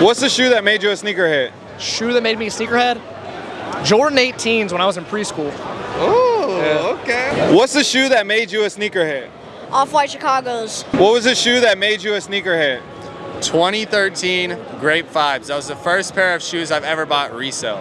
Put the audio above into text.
What's the shoe that made you a sneakerhead? Shoe that made me a sneakerhead? Jordan 18s when I was in preschool. Oh, okay. What's the shoe that made you a sneakerhead? Off-White Chicago's. What was the shoe that made you a sneakerhead? 2013 Grape 5s. That was the first pair of shoes I've ever bought resale.